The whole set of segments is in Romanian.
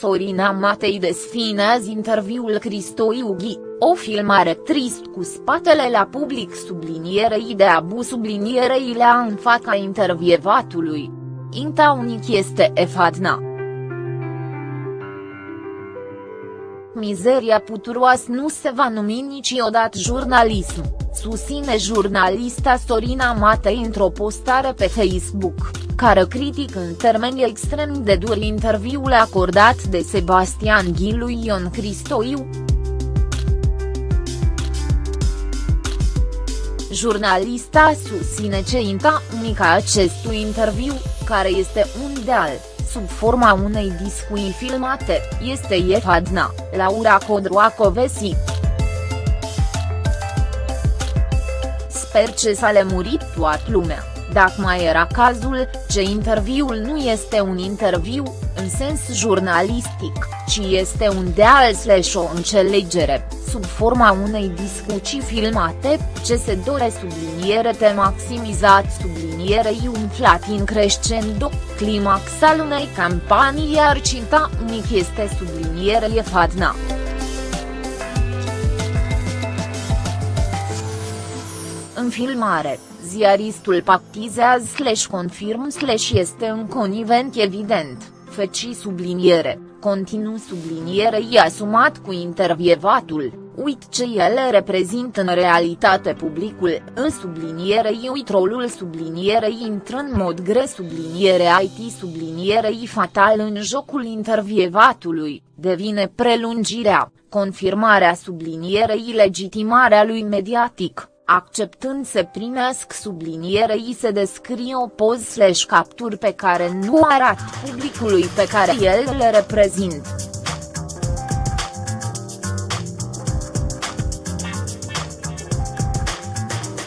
Sorina Matei desfinează interviul Cristoiu Ghi, o filmare trist cu spatele la public sublinierei de abu sublinierei la în fața intervievatului. Inta unic este efadna. Mizeria puturoasă nu se va numi niciodată jurnalism, susține jurnalista Sorina Matei într-o postare pe Facebook, care critic în termeni extrem de duri interviul acordat de Sebastian Ghilu Ion Cristoiu. Jurnalista susține ce inta unica acestui interviu, care este un deal sub forma unei discui filmate, este Efadna, Laura Codroacovesi. Sper ce s-a lemurit toată lumea, dacă mai era cazul, ce interviul nu este un interviu, în sens jurnalistic, ci este un deal slash o înțelegere, sub forma unei discuții filmate, ce se dore subliniere te maximizat sublinierei umflat în crescendo, climax al unei campanii iar cinta unic este subliniere fadna. În filmare, ziaristul pactizează slash confirm slash este un conivent evident, feci subliniere, continuu sublinierei asumat cu intervievatul, uit ce ele reprezintă în realitate publicul, în sublinierei uit rolul sublinierei intră în mod gre subliniere IT sublinierei fatal în jocul intervievatului, devine prelungirea, confirmarea sublinierei legitimarea lui mediatic acceptând să primească sublinierei se descrie o poz slash capturi pe care nu arată publicului pe care el le reprezintă.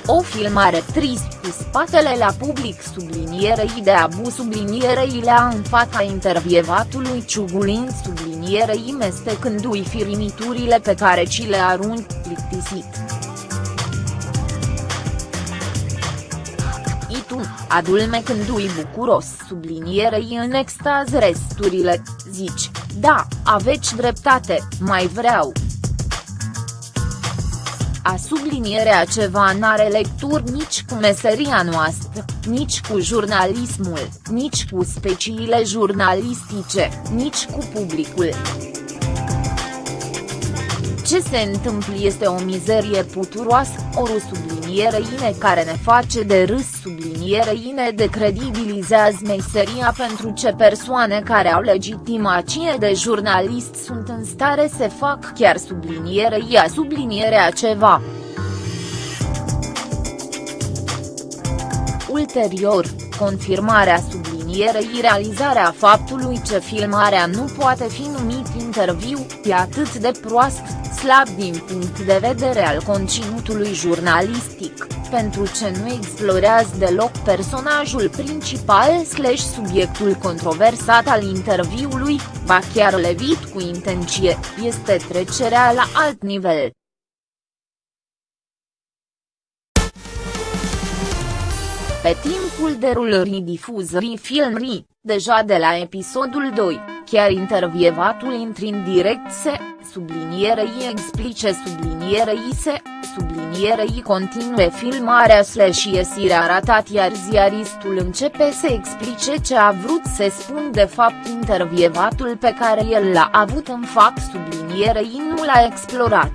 O filmare trist cu spatele la public sublinierei de abu sublinierei la în fața intervievatului ciugulind sublinierei mestecându-i firimiturile pe care ci le arunc plictisit. Tu, adulmecându-i bucuros sublinierei în extaz resturile, zici, da, aveți dreptate, mai vreau. A sublinierea ceva n-are lecturi nici cu meseria noastră, nici cu jurnalismul, nici cu speciile jurnalistice, nici cu publicul. Ce se întâmplă este o mizerie puturoasă, o subliniere ine care ne face de râs subliniere ine decredibilizează meseria pentru ce persoane care au legitimație de jurnalist sunt în stare să fac chiar subliniere ia sublinierea ceva. Ulterior, confirmarea sublinierei realizarea faptului ce filmarea nu poate fi numit interviu, e atât de proastă, slab din punct de vedere al conținutului jurnalistic, pentru ce nu explorează deloc personajul principal slash subiectul controversat al interviului, ba chiar levit cu intenție, este trecerea la alt nivel. Pe timpul derulării difuzării filmrii, deja de la episodul 2, chiar intervievatul intri în direct se, sublinierei explice sublinierei se, sublinierei continue filmarea slash iesirea arătat iar ziaristul începe să explice ce a vrut să spun de fapt intervievatul pe care el l-a avut în fapt sublinierei nu l-a explorat.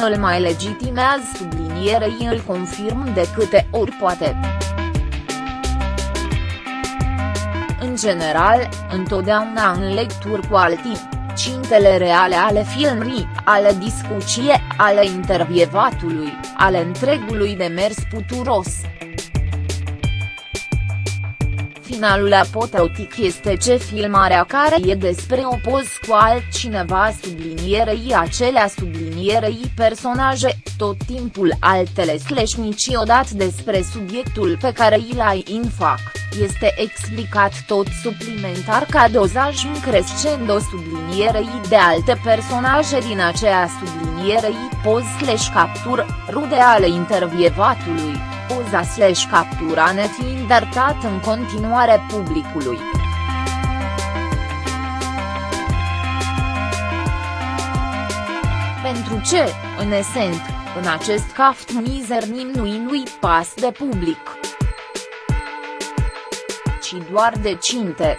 Îl mai legitimează sublinierei îl confirm de câte ori poate. În general, întotdeauna în lecturi cu alții, cintele reale ale filmrii, ale discuție, ale intervievatului, ale întregului demers puturos, finalul apoteotic este ce filmarea care e despre o poz cu altcineva sublinierei acelea sublinierei personaje, tot timpul altele slash niciodată despre subiectul pe îl ai în fac, este explicat tot suplimentar ca dozaj crescendo sublinierei de alte personaje din aceea sublinierei poz slash captură, rude ale intervievatului, poz poza slash captura nefiind arătat în continuare publicului. Pentru ce, în esent, în acest caft mizer nimnui nu-i pas de public. Ci doar de cinte.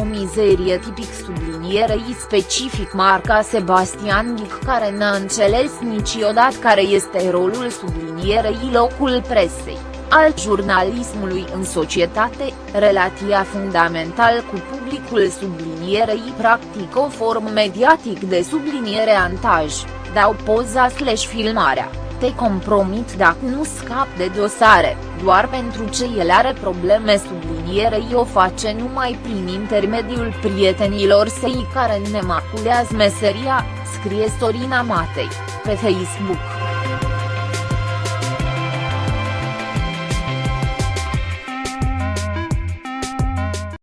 O mizerie tipic sublinierei specific marca Sebastian Ghic care n-a înțeles niciodată care este rolul sublinierei locul presei, al jurnalismului în societate, relația fundamental cu publicul sublinierei practic o formă mediatic de subliniere antaj, dau poza slash filmarea te compromit dacă nu scap de dosare, doar pentru ce el are probleme sublinierei o face numai prin intermediul prietenilor săi care ne maculează meseria, scrie Sorina Matei, pe Facebook.